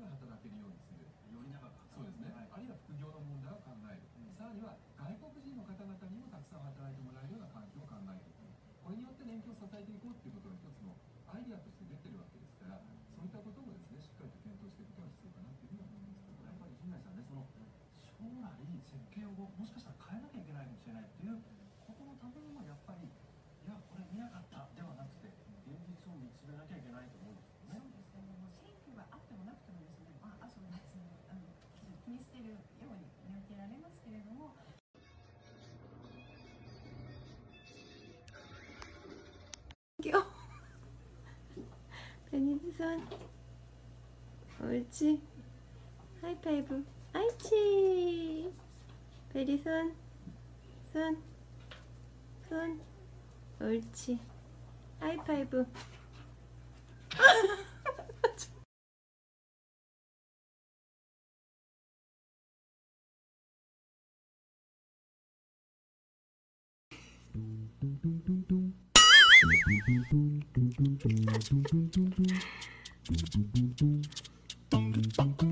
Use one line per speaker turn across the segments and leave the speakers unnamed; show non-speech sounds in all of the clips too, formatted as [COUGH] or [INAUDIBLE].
が働けるようにする。
より長く
そうですね、はい、あるいは副業の問題を考える、うん、さらには外国人の方々にもたくさん働いてもらう
은희도
손 옳지? 하이파이브. 아이치! 베리 손. 손, 손, 옳지. 하이파이브. [LAUGHS] 음. Do do do do do do do do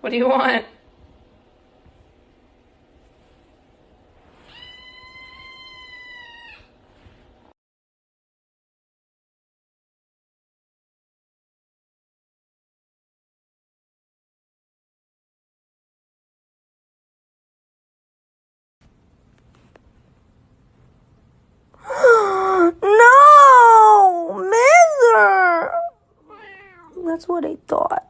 What do you want? [GASPS]
no, Miller. That's what I thought.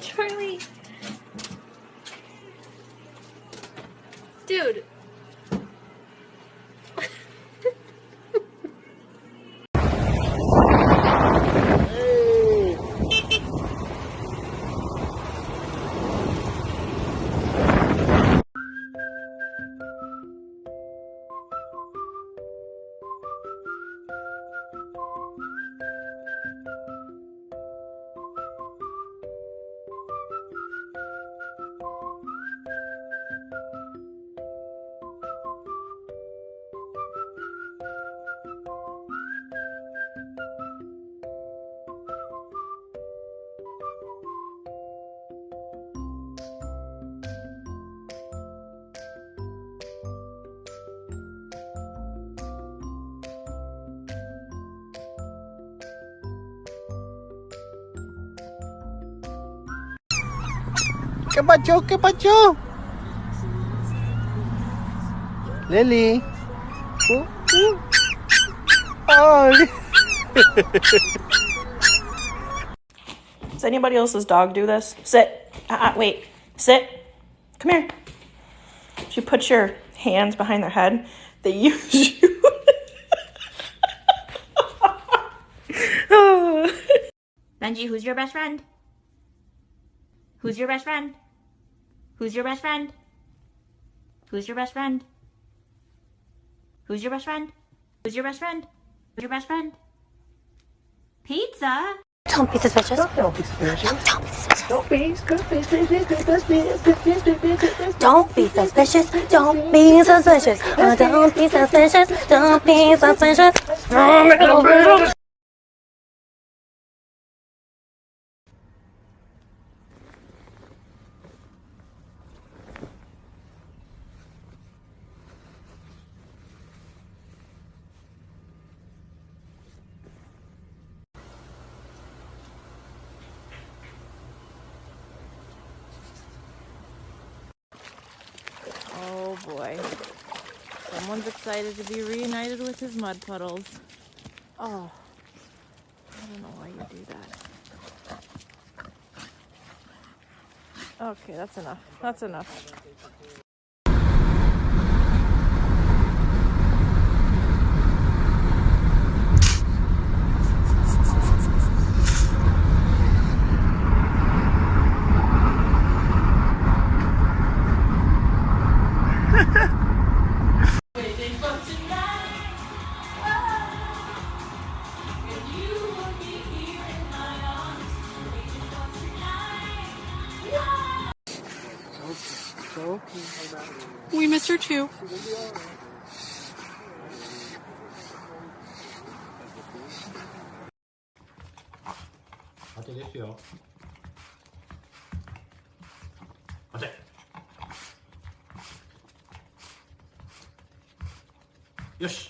Charlie. Dude.
¿Qué pacho? ¿Qué pacho? Lily. Uh, uh. Ay.
Does anybody else's dog do this? Sit. Uh, uh, wait. Sit. Come here. If you put your hands behind their head. They [LAUGHS] use you.
Benji, who's your best friend? Who's your best friend? Who's your best friend? Who's your best friend? Who's your best friend? Who's your best friend? Who's your best friend? Pizza?
Don't be suspicious. Don't be suspicious. Don't be suspicious. Don't be suspicious. Don't be suspicious. Don't be suspicious. Oh, don't be suspicious. Don't be suspicious.
Oh boy. Someone's excited to be reunited with his mud puddles. Oh. I don't know why you do that. Okay, that's enough. That's enough.
当てです
よ。当
て。よし。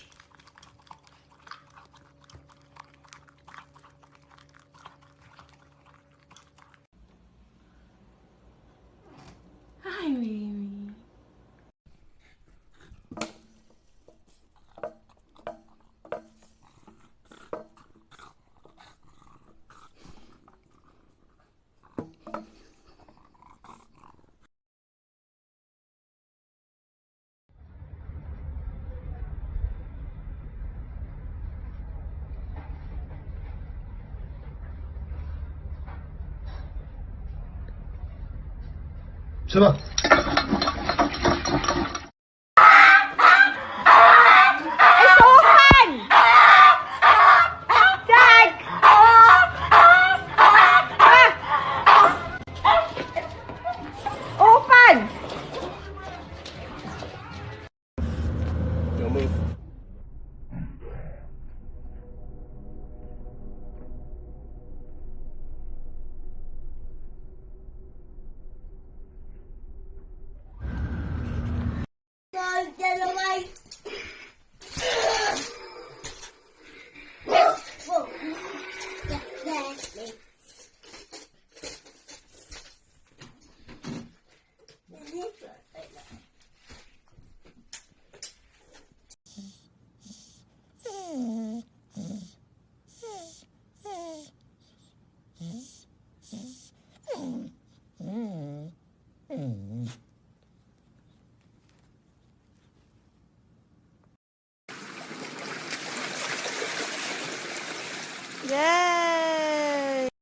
是吧？